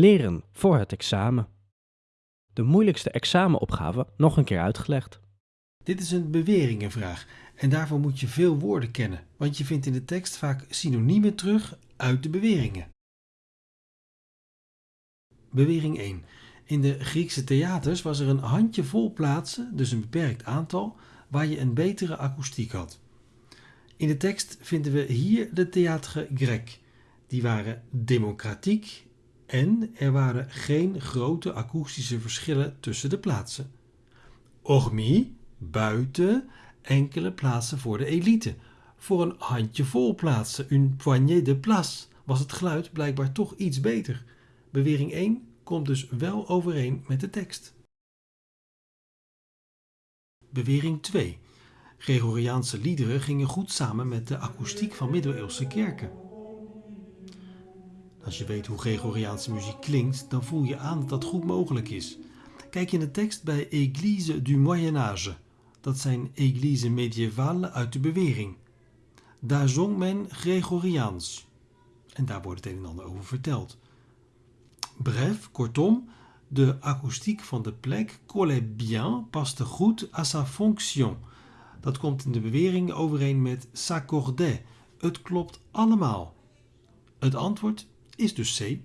Leren voor het examen. De moeilijkste examenopgave nog een keer uitgelegd. Dit is een beweringenvraag en daarvoor moet je veel woorden kennen, want je vindt in de tekst vaak synoniemen terug uit de beweringen. Bewering 1. In de Griekse theaters was er een handjevol plaatsen, dus een beperkt aantal, waar je een betere akoestiek had. In de tekst vinden we hier de théâtre grec. Die waren democratiek en er waren geen grote akoestische verschillen tussen de plaatsen. Hormis, buiten, enkele plaatsen voor de elite. Voor een handjevol plaatsen, une poignée de place, was het geluid blijkbaar toch iets beter. Bewering 1 komt dus wel overeen met de tekst. Bewering 2. Gregoriaanse liederen gingen goed samen met de akoestiek van middeleeuwse kerken. Als je weet hoe Gregoriaanse muziek klinkt, dan voel je aan dat dat goed mogelijk is. Kijk in de tekst bij Église du Moyen Âge. Dat zijn Église médiévale uit de bewering. Daar zong men Gregoriaans. En daar wordt het een en ander over verteld. Bref, kortom, de akoestiek van de plek collait bien, paste goed à sa fonction. Dat komt in de bewering overeen met s'accordait. Het klopt allemaal. Het antwoord is dus C.